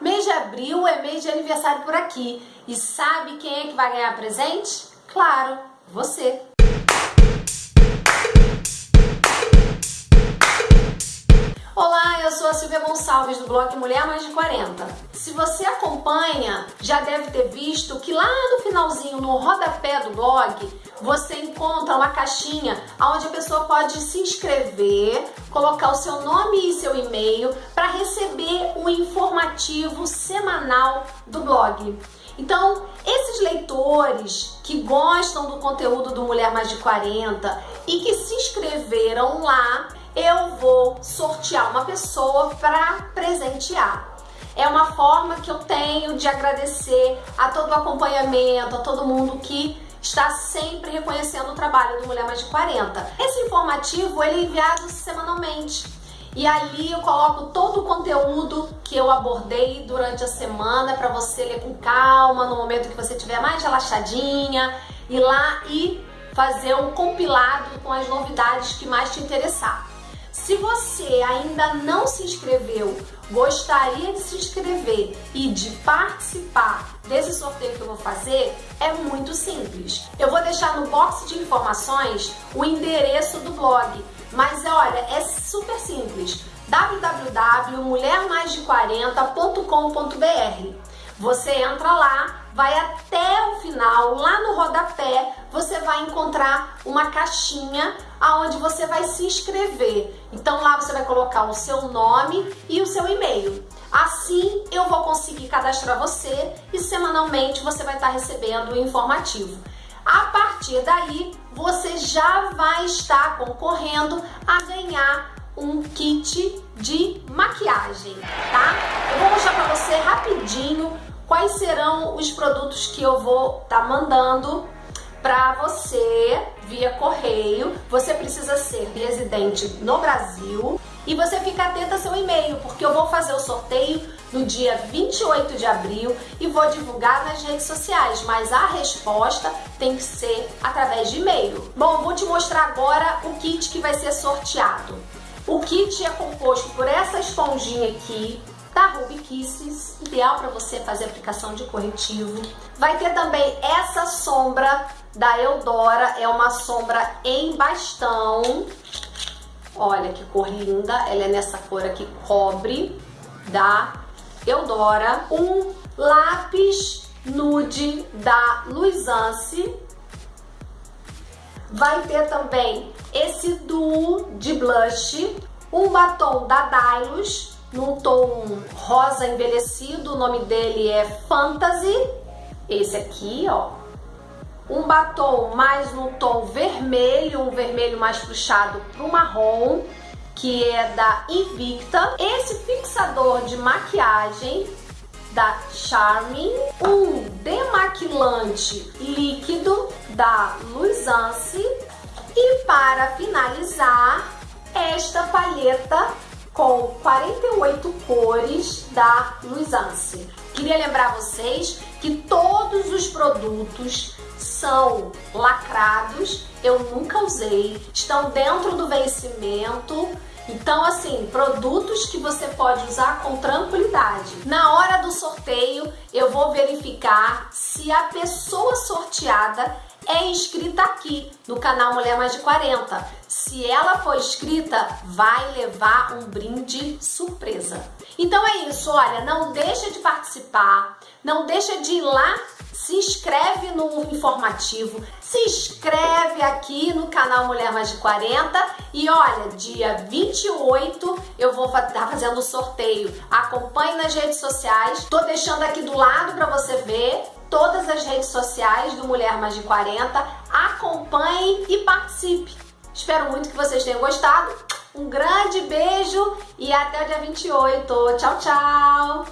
Mês de abril é mês de aniversário por aqui. E sabe quem é que vai ganhar presente? Claro, você. Olá, eu sou a Silvia Gonçalves do blog Mulher Mais de 40. Se você acompanha, já deve ter visto que lá no finalzinho, no rodapé do blog, você encontra uma caixinha onde a pessoa pode se inscrever, colocar o seu nome e seu e-mail para receber o informativo semanal do blog. Então, esses leitores que gostam do conteúdo do Mulher Mais de 40 e que se inscreveram lá, eu vou sortear uma pessoa para presentear. É uma forma que eu tenho de agradecer a todo o acompanhamento, a todo mundo que está sempre reconhecendo o trabalho do Mulher Mais de 40. Esse informativo ele é enviado semanalmente. E ali eu coloco todo o conteúdo que eu abordei durante a semana para você ler com calma, no momento que você estiver mais relaxadinha, ir lá e fazer um compilado com as novidades que mais te interessar. Se você ainda não se inscreveu, gostaria de se inscrever e de participar desse sorteio que eu vou fazer, é muito simples. Eu vou deixar no box de informações o endereço do blog, mas olha, é super simples. www.mulhermaisde40.com.br Você entra lá, vai até final, lá no rodapé, você vai encontrar uma caixinha aonde você vai se inscrever. Então lá você vai colocar o seu nome e o seu e-mail. Assim eu vou conseguir cadastrar você e semanalmente você vai estar recebendo o informativo. A partir daí, você já vai estar concorrendo a ganhar um kit de maquiagem, tá? Eu vou mostrar para você rapidinho quais serão os produtos que eu vou estar tá mandando para você via correio. Você precisa ser residente no Brasil e você fica atento ao seu e-mail, porque eu vou fazer o sorteio no dia 28 de abril e vou divulgar nas redes sociais, mas a resposta tem que ser através de e-mail. Bom, vou te mostrar agora o kit que vai ser sorteado. O kit é composto por essa esponjinha aqui, da Ruby Kisses, ideal para você fazer aplicação de corretivo. Vai ter também essa sombra da Eudora, é uma sombra em bastão. Olha que cor linda, ela é nessa cor aqui, cobre, da Eudora. Um lápis nude da Luisance. Vai ter também esse duo de blush, um batom da Dylos, num tom rosa envelhecido, o nome dele é Fantasy, esse aqui, ó. Um batom mais no tom vermelho, um vermelho mais puxado pro marrom, que é da Invicta. Esse fixador de maquiagem da Charming, um demaquilante líquido da Luisance e para finalizar, esta palheta com 48 cores da Luisance. Queria lembrar vocês que todos os produtos são lacrados, eu nunca usei, estão dentro do vencimento, então, assim, produtos que você pode usar com tranquilidade. Na hora do sorteio, eu vou verificar se a pessoa sorteada é inscrita aqui no canal Mulher Mais de 40. Se ela for inscrita, vai levar um brinde surpresa. Então é isso, olha, não deixa de participar, não deixa de ir lá se inscreve no informativo, se inscreve aqui no canal Mulher Mais de 40 e olha, dia 28 eu vou estar tá fazendo o sorteio. Acompanhe nas redes sociais, tô deixando aqui do lado para você ver todas as redes sociais do Mulher Mais de 40. Acompanhe e participe. Espero muito que vocês tenham gostado. Um grande beijo e até o dia 28. Tchau, tchau!